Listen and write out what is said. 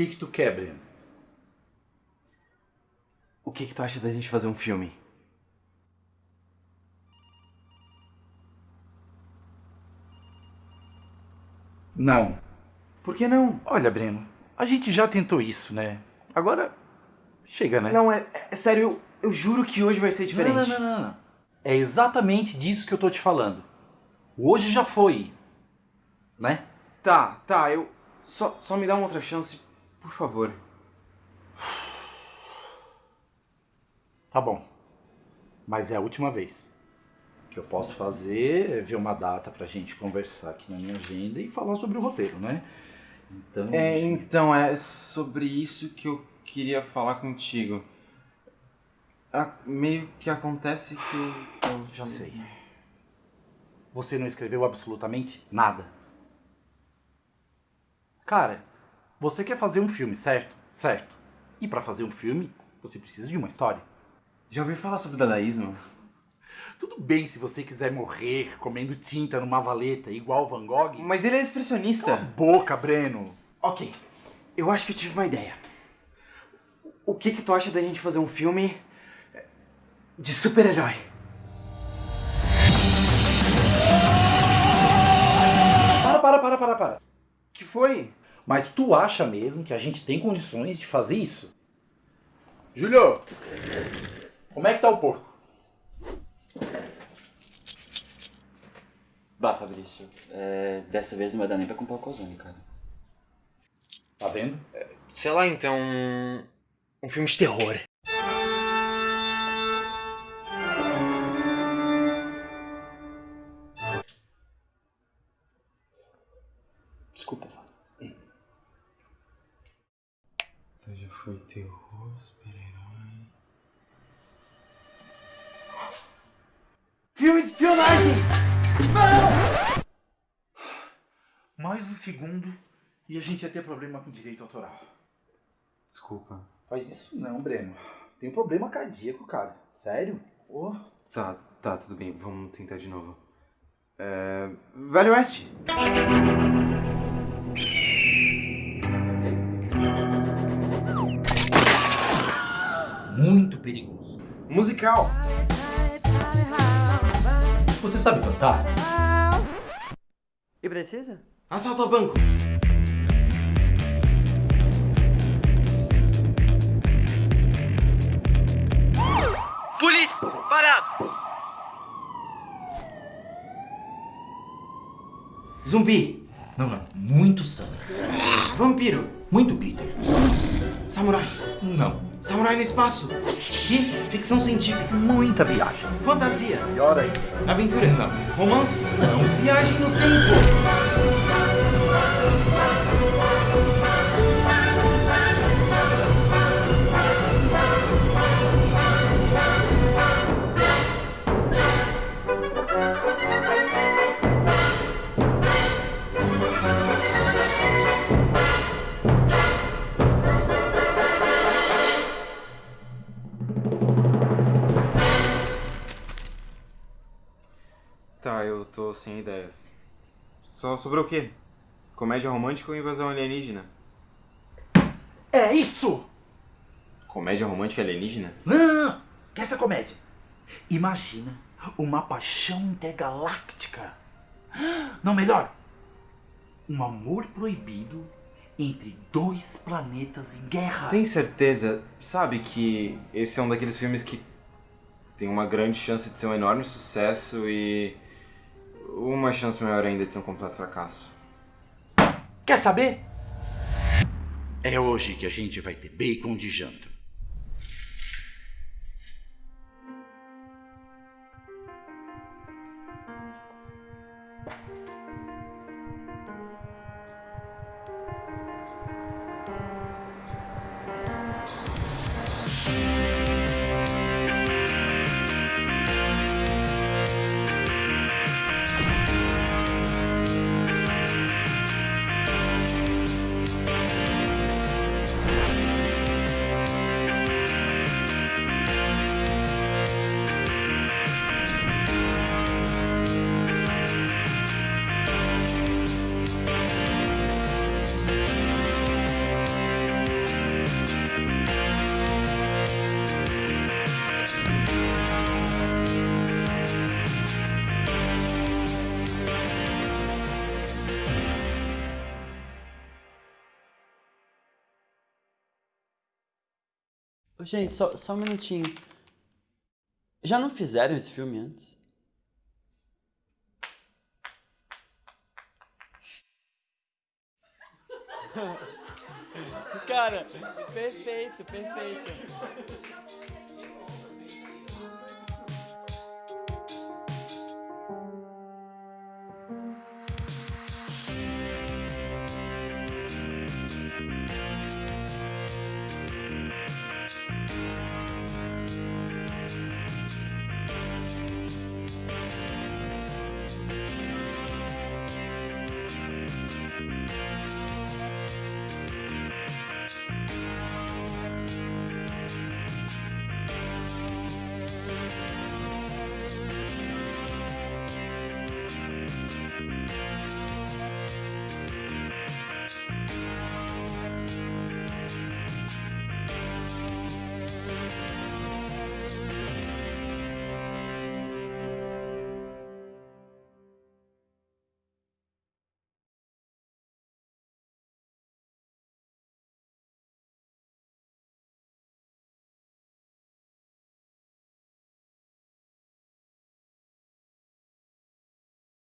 que que tu quer, Breno? O que que tu acha da gente fazer um filme? Não. Por que não? Olha, Breno, a gente já tentou isso, né? Agora, chega, né? Não, é, é sério, eu, eu juro que hoje vai ser diferente. Não, não, não, não, não. É exatamente disso que eu tô te falando. Hoje já foi, né? Tá, tá, eu... Só, só me dá uma outra chance, por favor. Tá bom. Mas é a última vez. O que eu posso fazer é ver uma data pra gente conversar aqui na minha agenda e falar sobre o roteiro, né? Então. É, então, é sobre isso que eu queria falar contigo. Ah, meio que acontece que eu... eu Já sei. Você não escreveu absolutamente nada. Cara, você quer fazer um filme, certo? Certo. E pra fazer um filme, você precisa de uma história. Já ouviu falar sobre dadaísmo? Tudo bem se você quiser morrer comendo tinta numa valeta igual Van Gogh. Mas ele é expressionista. Boca, Breno. Ok, eu acho que eu tive uma ideia. O que que tu acha da gente fazer um filme de super-herói? Para, para, para, para, para. Que foi? Mas tu acha mesmo que a gente tem condições de fazer isso? Júlio, como é que tá o porco? Bah, Fabrício, é, dessa vez não vai dar nem pra comprar o calzone, cara. Tá vendo? Sei lá, então... Um filme de terror. Desculpa, Foi terror, super-herói... Filme de espionagem! Mais um segundo e a gente ia ter problema com direito autoral. Desculpa. Faz isso não, Breno. Tem um problema cardíaco, cara. Sério? Oh. Tá, tá, tudo bem. Vamos tentar de novo. É... Velho Oeste! Muito perigoso. Musical! Você sabe cantar? E precisa? Assalto ao banco! Polícia! Parado! Zumbi! Não, não. Muito sangue. Vampiro! Muito glitter. Samurai! Não. Samurai no espaço! Que? Ficção científica! Muita viagem. Fantasia! Pior aí. Aventura! Não. Romance! Não. Viagem no tempo! Tá, eu tô sem ideias. Só sobrou o quê? Comédia romântica ou invasão alienígena? É isso! Comédia romântica alienígena? Não, não, não. Esquece a comédia. Imagina uma paixão intergaláctica. Não, melhor. Um amor proibido entre dois planetas em guerra. Tem certeza, sabe que esse é um daqueles filmes que tem uma grande chance de ser um enorme sucesso e uma chance maior ainda de ser um completo fracasso. Quer saber? É hoje que a gente vai ter bacon de janta. Gente, só, só um minutinho. Já não fizeram esse filme antes? Cara, perfeito, perfeito.